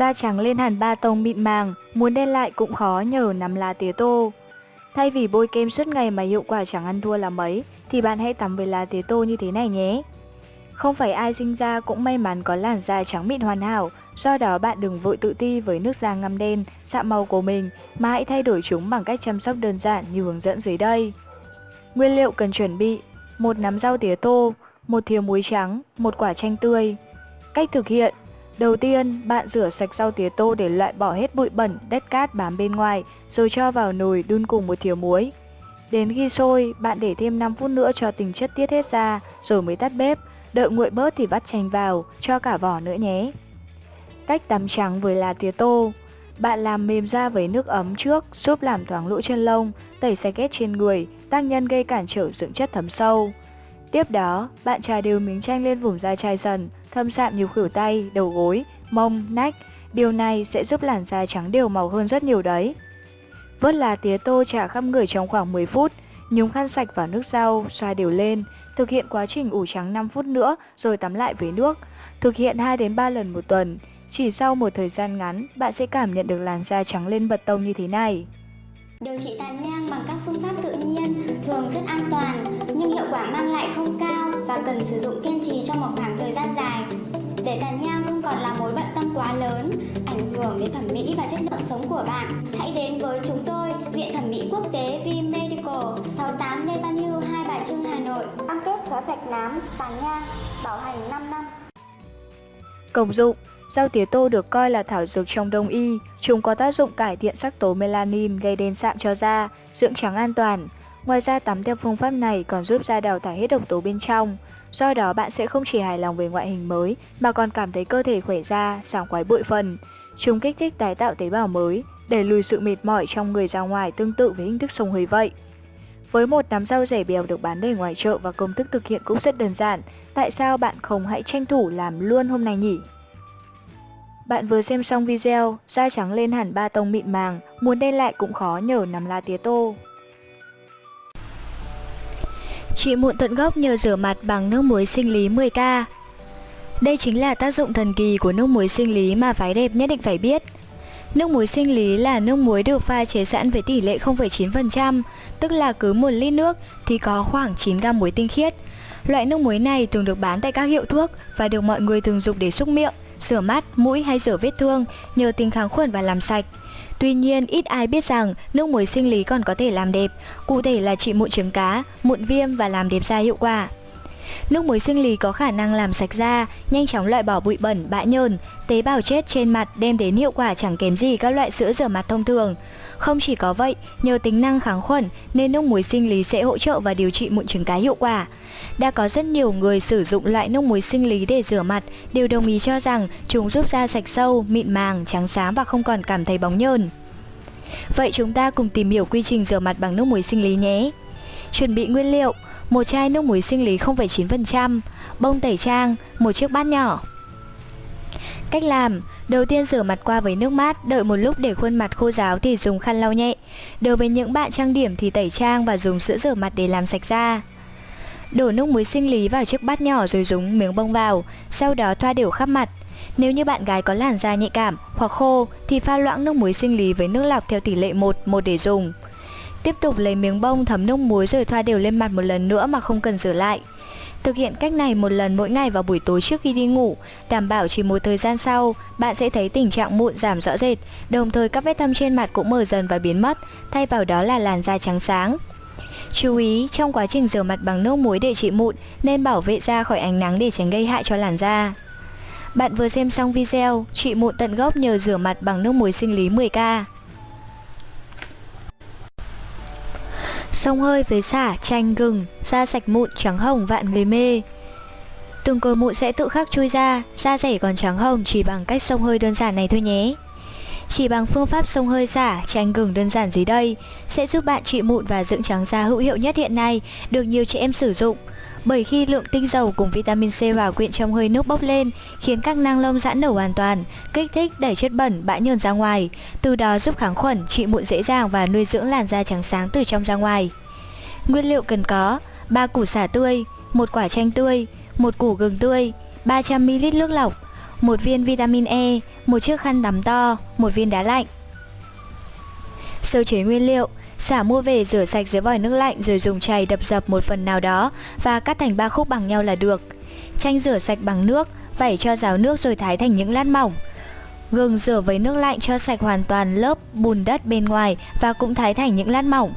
da trắng lên hẳn ba tông mịn màng, muốn đen lại cũng khó nhờ nắm lá tía tô. Thay vì bôi kem suốt ngày mà hiệu quả chẳng ăn thua là mấy, thì bạn hãy tắm với lá tía tô như thế này nhé. Không phải ai sinh ra cũng may mắn có làn da trắng mịn hoàn hảo, do đó bạn đừng vội tự ti với nước da ngăm đen, sạm màu của mình, mà hãy thay đổi chúng bằng cách chăm sóc đơn giản như hướng dẫn dưới đây. Nguyên liệu cần chuẩn bị một nắm rau tía tô, một thìa muối trắng, một quả chanh tươi. Cách thực hiện Đầu tiên, bạn rửa sạch rau tía tô để loại bỏ hết bụi bẩn, đất cát bám bên ngoài, rồi cho vào nồi đun cùng một thìa muối. Đến khi sôi, bạn để thêm 5 phút nữa cho tình chất tiết hết ra, rồi mới tắt bếp. Đợi nguội bớt thì vắt chanh vào, cho cả vỏ nữa nhé. Cách tắm trắng với lá tía tô Bạn làm mềm da với nước ấm trước, giúp làm thoáng lỗ chân lông, tẩy sạch ghét trên người, tác nhân gây cản trở dưỡng chất thấm sâu. Tiếp đó, bạn trà đều miếng chanh lên vùng da chai dần, thâm sạm nhiều khử tay, đầu gối, mông, nách. Điều này sẽ giúp làn da trắng đều màu hơn rất nhiều đấy. Vớt lá tía tô trà khắp người trong khoảng 10 phút, nhúng khăn sạch vào nước rau, xoa đều lên, thực hiện quá trình ủ trắng 5 phút nữa rồi tắm lại với nước. Thực hiện 2 đến 3 lần một tuần. Chỉ sau một thời gian ngắn, bạn sẽ cảm nhận được làn da trắng lên bật tông như thế này. Điều trị tàn nhang bằng các phương pháp tự nhiên thường rất an toàn nhưng hiệu quả mang lại không cao và cần sử dụng kiên trì trong một khoảng thời gian dài. Để tàn nhang không còn là mối bận tâm quá lớn, ảnh hưởng đến thẩm mỹ và chất lượng sống của bạn, hãy đến với chúng tôi, Viện Thẩm mỹ Quốc tế V Medical, 68 Lê Văn Hưu, Hai Bà Trưng, Hà Nội. Cam kết xóa sạch nám, tàn nhang, bảo hành 5 năm. Công dụng Rau tía tô được coi là thảo dược trong đông y, chúng có tác dụng cải thiện sắc tố melanin gây đen sạm cho da, dưỡng trắng an toàn. Ngoài ra tắm theo phương pháp này còn giúp da đào thải hết độc tố bên trong. Do đó bạn sẽ không chỉ hài lòng về ngoại hình mới mà còn cảm thấy cơ thể khỏe ra, sảng khoái bụi phần. Chúng kích thích tái tạo tế bào mới, để lùi sự mệt mỏi trong người ra ngoài tương tự với hình thức sông hơi vậy. Với một nắm rau rẻ bèo được bán đầy ngoài chợ và công thức thực hiện cũng rất đơn giản, tại sao bạn không hãy tranh thủ làm luôn hôm nay nhỉ? Bạn vừa xem xong video, da trắng lên hẳn ba tông mịn màng, muốn đen lại cũng khó nhờ nắm lá tía tô. Trị mụn tận gốc nhờ rửa mặt bằng nước muối sinh lý 10k. Đây chính là tác dụng thần kỳ của nước muối sinh lý mà phái đẹp nhất định phải biết. Nước muối sinh lý là nước muối được pha chế sẵn với tỷ lệ 0,9%, tức là cứ 1 lít nước thì có khoảng 9 gam muối tinh khiết. Loại nước muối này thường được bán tại các hiệu thuốc và được mọi người thường dùng để xúc miệng, rửa mắt, mũi hay rửa vết thương nhờ tính kháng khuẩn và làm sạch. Tuy nhiên, ít ai biết rằng nước muối sinh lý còn có thể làm đẹp, cụ thể là trị mụn trứng cá, mụn viêm và làm đẹp da hiệu quả. Nước muối sinh lý có khả năng làm sạch da, nhanh chóng loại bỏ bụi bẩn, bã nhờn, tế bào chết trên mặt đem đến hiệu quả chẳng kém gì các loại sữa rửa mặt thông thường. Không chỉ có vậy, nhờ tính năng kháng khuẩn nên nước muối sinh lý sẽ hỗ trợ và điều trị mụn trứng cá hiệu quả. Đã có rất nhiều người sử dụng loại nước muối sinh lý để rửa mặt đều đồng ý cho rằng chúng giúp da sạch sâu, mịn màng, trắng xám và không còn cảm thấy bóng nhờn. Vậy chúng ta cùng tìm hiểu quy trình rửa mặt bằng nước muối sinh lý nhé. Chuẩn bị nguyên liệu một chai nước muối sinh lý 0,9%, bông tẩy trang, một chiếc bát nhỏ. Cách làm, đầu tiên rửa mặt qua với nước mát, đợi một lúc để khuôn mặt khô ráo thì dùng khăn lau nhẹ. Đối với những bạn trang điểm thì tẩy trang và dùng sữa rửa mặt để làm sạch da. Đổ nước muối sinh lý vào chiếc bát nhỏ rồi dùng miếng bông vào, sau đó thoa đều khắp mặt. Nếu như bạn gái có làn da nhạy cảm hoặc khô thì pha loãng nước muối sinh lý với nước lọc theo tỷ lệ 1, 1 để dùng. Tiếp tục lấy miếng bông thấm nước muối rồi thoa đều lên mặt một lần nữa mà không cần rửa lại. Thực hiện cách này một lần mỗi ngày vào buổi tối trước khi đi ngủ, đảm bảo chỉ một thời gian sau, bạn sẽ thấy tình trạng mụn giảm rõ rệt, đồng thời các vết thâm trên mặt cũng mở dần và biến mất, thay vào đó là làn da trắng sáng. Chú ý, trong quá trình rửa mặt bằng nước muối để trị mụn, nên bảo vệ da khỏi ánh nắng để tránh gây hại cho làn da. Bạn vừa xem xong video trị mụn tận gốc nhờ rửa mặt bằng nước muối sinh lý 10k. Sông hơi với xả, chanh, gừng, da sạch mụn, trắng hồng vạn người mê. Từng cồi mụn sẽ tự khắc chui ra, da rẻ còn trắng hồng chỉ bằng cách sông hơi đơn giản này thôi nhé. Chỉ bằng phương pháp sông hơi xả, chanh gừng đơn giản dưới đây sẽ giúp bạn trị mụn và dưỡng trắng da hữu hiệu nhất hiện nay, được nhiều chị em sử dụng. Bởi khi lượng tinh dầu cùng vitamin C hòa quyện trong hơi nước bốc lên, khiến các năng lông giãn nở hoàn toàn, kích thích đẩy chất bẩn, bã nhờn ra ngoài, từ đó giúp kháng khuẩn, trị mụn dễ dàng và nuôi dưỡng làn da trắng sáng từ trong ra ngoài. Nguyên liệu cần có: 3 củ xả tươi, một quả chanh tươi, một củ gừng tươi, 300ml nước lọc, một viên vitamin E, một chiếc khăn tắm to, một viên đá lạnh. Sơ chế nguyên liệu, xả mua về rửa sạch dưới vòi nước lạnh rồi dùng chày đập dập một phần nào đó và cắt thành ba khúc bằng nhau là được. Chanh rửa sạch bằng nước, vẩy cho ráo nước rồi thái thành những lát mỏng. Gừng rửa với nước lạnh cho sạch hoàn toàn lớp bùn đất bên ngoài và cũng thái thành những lát mỏng.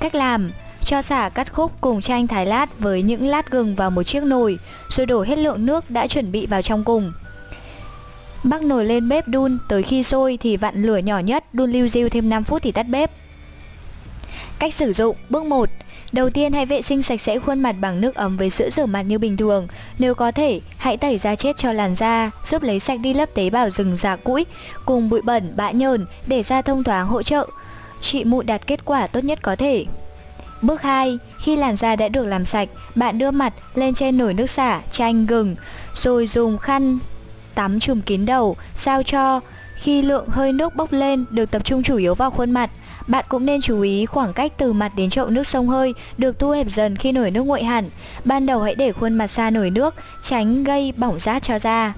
Cách làm cho xả cắt khúc cùng chanh thái lát với những lát gừng vào một chiếc nồi, rồi đổ hết lượng nước đã chuẩn bị vào trong cùng. Bắc nồi lên bếp đun, tới khi sôi thì vặn lửa nhỏ nhất, đun lưu diêu thêm 5 phút thì tắt bếp. Cách sử dụng. Bước 1 Đầu tiên hãy vệ sinh sạch sẽ khuôn mặt bằng nước ấm với sữa rửa mặt như bình thường. Nếu có thể, hãy tẩy da chết cho làn da Giúp lấy sạch đi lớp tế bào rừng già cũi Cùng bụi bẩn, bã nhờn để da thông thoáng hỗ trợ. Trị mụn đạt kết quả tốt nhất có thể. Bước 2. Khi làn da đã được làm sạch, bạn đưa mặt lên trên nồi nước xả, chanh, gừng Rồi dùng khăn tắm chùm kín đầu, sao cho khi lượng hơi nước bốc lên được tập trung chủ yếu vào khuôn mặt bạn cũng nên chú ý khoảng cách từ mặt đến chậu nước sông hơi được thu hẹp dần khi nổi nước nguội hẳn. Ban đầu hãy để khuôn mặt xa nổi nước, tránh gây bỏng rát cho da.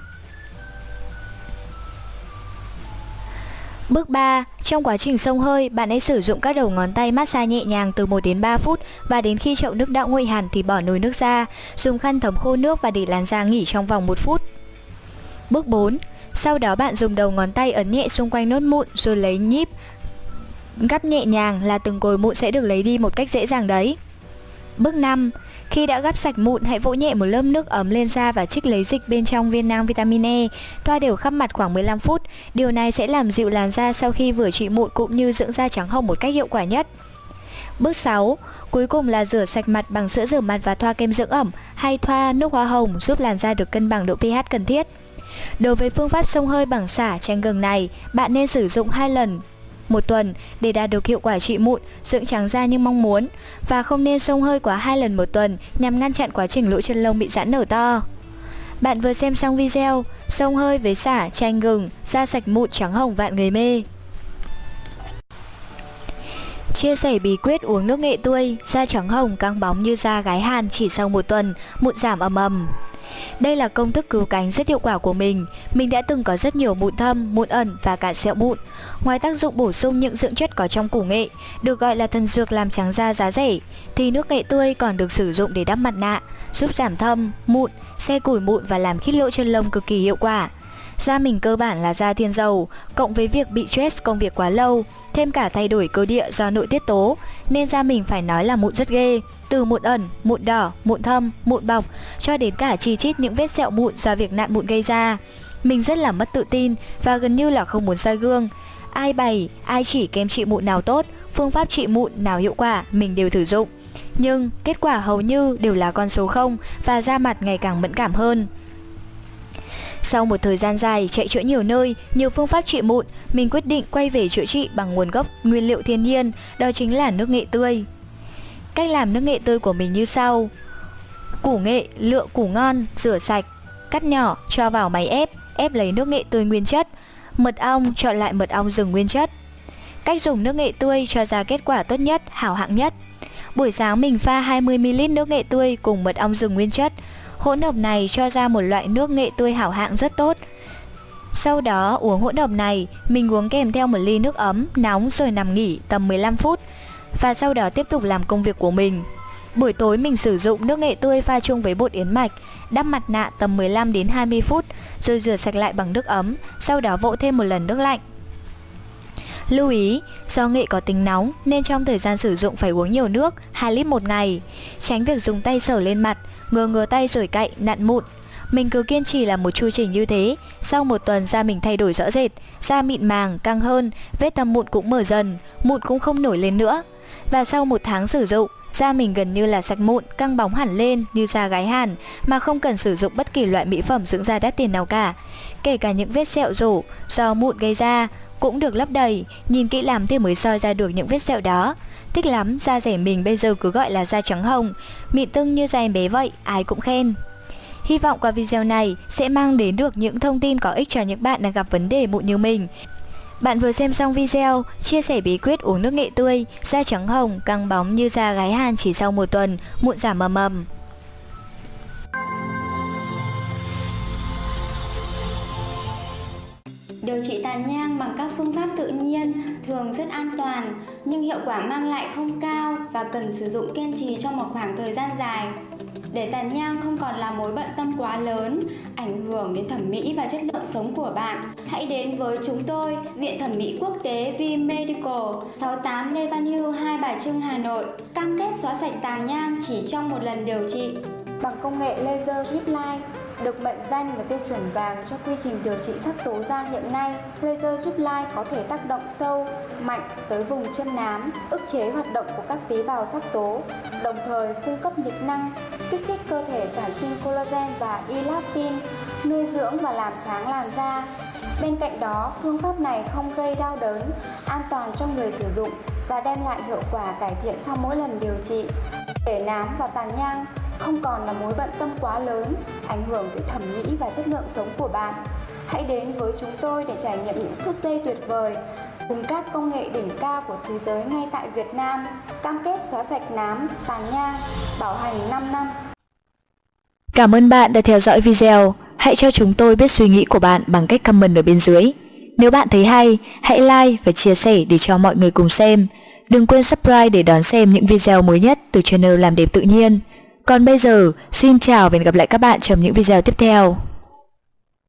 Bước 3. Trong quá trình sông hơi, bạn hãy sử dụng các đầu ngón tay massage nhẹ nhàng từ 1 đến 3 phút và đến khi chậu nước đã nguội hẳn thì bỏ nồi nước ra, dùng khăn thấm khô nước và để làn da nghỉ trong vòng 1 phút. Bước 4. Sau đó bạn dùng đầu ngón tay ấn nhẹ xung quanh nốt mụn rồi lấy nhíp Gắp nhẹ nhàng là từng cồi mụn sẽ được lấy đi một cách dễ dàng đấy. Bước 5. Khi đã gắp sạch mụn, hãy vỗ nhẹ một lớp nước ấm lên da và trích lấy dịch bên trong viên nang vitamin E. Thoa đều khắp mặt khoảng 15 phút. Điều này sẽ làm dịu làn da sau khi vừa trị mụn cũng như dưỡng da trắng hồng một cách hiệu quả nhất. Bước 6. Cuối cùng là rửa sạch mặt bằng sữa rửa mặt và thoa kem dưỡng ẩm hay thoa nước hoa hồng giúp làn da được cân bằng độ pH cần thiết. Đối với phương pháp sông hơi bằng xả chanh gừng này, bạn nên sử dụng hai lần một tuần để đạt được hiệu quả trị mụn, dưỡng trắng da như mong muốn và không nên sông hơi quá hai lần một tuần nhằm ngăn chặn quá trình lỗ chân lông bị giãn nở to. Bạn vừa xem xong video sông hơi với xả, chanh gừng, da sạch mụn trắng hồng vạn người mê. Chia sẻ bí quyết uống nước nghệ tươi, da trắng hồng căng bóng như da gái Hàn chỉ sau một tuần, mụn giảm ầm ầm. Đây là công thức cứu cánh rất hiệu quả của mình. Mình đã từng có rất nhiều mụn thâm, mụn ẩn và cả sẹo mụn. Ngoài tác dụng bổ sung những dưỡng chất có trong củ nghệ, được gọi là thần dược làm trắng da giá rẻ, thì nước nghệ tươi còn được sử dụng để đắp mặt nạ, giúp giảm thâm, mụn, xe củi mụn và làm khít lỗ chân lông cực kỳ hiệu quả. Da mình cơ bản là da thiên dầu, cộng với việc bị stress công việc quá lâu, thêm cả thay đổi cơ địa do nội tiết tố, nên da mình phải nói là mụn rất ghê, từ mụn ẩn, mụn đỏ, mụn thâm, mụn bọc, cho đến cả chi chít những vết sẹo mụn do việc nạn mụn gây ra. Mình rất là mất tự tin và gần như là không muốn soi gương. Ai bày, ai chỉ kem trị mụn nào tốt, phương pháp trị mụn nào hiệu quả, mình đều thử dụng. Nhưng kết quả hầu như đều là con số 0 và da mặt ngày càng mẫn cảm hơn. Sau một thời gian dài chạy chữa nhiều nơi, nhiều phương pháp trị mụn, mình quyết định quay về chữa trị bằng nguồn gốc nguyên liệu thiên nhiên, đó chính là nước nghệ tươi. Cách làm nước nghệ tươi của mình như sau. Củ nghệ, lựa củ ngon, rửa sạch, cắt nhỏ, cho vào máy ép, ép lấy nước nghệ tươi nguyên chất. Mật ong, chọn lại mật ong rừng nguyên chất. Cách dùng nước nghệ tươi cho ra kết quả tốt nhất, hảo hạng nhất. Buổi sáng mình pha 20ml nước nghệ tươi cùng mật ong rừng nguyên chất, Hỗn hợp này cho ra một loại nước nghệ tươi hảo hạng rất tốt. Sau đó uống hỗn hợp này, mình uống kèm theo một ly nước ấm, nóng rồi nằm nghỉ tầm 15 phút và sau đó tiếp tục làm công việc của mình. Buổi tối mình sử dụng nước nghệ tươi pha chung với bột yến mạch, đắp mặt nạ tầm 15 đến 20 phút rồi rửa sạch lại bằng nước ấm, sau đó vỗ thêm một lần nước lạnh. Lưu ý, do nghệ có tính nóng nên trong thời gian sử dụng phải uống nhiều nước, 2 lít một ngày. Tránh việc dùng tay sờ lên mặt, ngừa ngừa tay rồi cậy, nặn mụn. Mình cứ kiên trì làm một chu trình như thế, sau một tuần da mình thay đổi rõ rệt, da mịn màng, căng hơn, vết tầm mụn cũng mở dần, mụn cũng không nổi lên nữa. Và sau một tháng sử dụng, da mình gần như là sạch mụn, căng bóng hẳn lên như da gái Hàn mà không cần sử dụng bất kỳ loại mỹ phẩm dưỡng da đắt tiền nào cả. Kể cả những vết sẹo rổ do mụn gây ra cũng được lấp đầy, nhìn kỹ lắm thì mới soi ra được những vết sẹo đó. Thích lắm, da rẻ mình bây giờ cứ gọi là da trắng hồng, mịn tưng như da em bé vậy, ai cũng khen. Hy vọng qua video này sẽ mang đến được những thông tin có ích cho những bạn đang gặp vấn đề mụn như mình. Bạn vừa xem xong video, chia sẻ bí quyết uống nước nghệ tươi, da trắng hồng, căng bóng như da gái Hàn chỉ sau một tuần, mụn giảm mầm mầm. Điều trị tàn nhang bằng các phương pháp tự nhiên thường rất an toàn nhưng hiệu quả mang lại không cao và cần sử dụng kiên trì trong một khoảng thời gian dài. Để tàn nhang không còn là mối bận tâm quá lớn, ảnh hưởng đến thẩm mỹ và chất lượng sống của bạn, hãy đến với chúng tôi, Viện Thẩm mỹ Quốc tế V Medical, 68 Lê Văn Hưu, Hai Bà Trưng, Hà Nội, cam kết xóa sạch tàn nhang chỉ trong một lần điều trị bằng công nghệ laser drip line được mệnh danh là tiêu chuẩn vàng cho quy trình điều trị sắc tố da hiện nay, laser giúp lai có thể tác động sâu, mạnh tới vùng chân nám, ức chế hoạt động của các tế bào sắc tố, đồng thời cung cấp nhiệt năng, kích thích cơ thể sản sinh collagen và elastin, nuôi dưỡng và làm sáng làn da. Bên cạnh đó, phương pháp này không gây đau đớn, an toàn cho người sử dụng và đem lại hiệu quả cải thiện sau mỗi lần điều trị. Để nám và tàn nhang không còn là mối bận tâm quá lớn, ảnh hưởng tới thẩm mỹ và chất lượng sống của bạn. Hãy đến với chúng tôi để trải nghiệm những phút giây tuyệt vời cùng các công nghệ đỉnh cao của thế giới ngay tại Việt Nam, cam kết xóa sạch nám, tàn nhang, bảo hành 5 năm. Cảm ơn bạn đã theo dõi video. Hãy cho chúng tôi biết suy nghĩ của bạn bằng cách comment ở bên dưới. Nếu bạn thấy hay, hãy like và chia sẻ để cho mọi người cùng xem. Đừng quên subscribe để đón xem những video mới nhất từ channel Làm đẹp tự nhiên. Còn bây giờ, xin chào và hẹn gặp lại các bạn trong những video tiếp theo.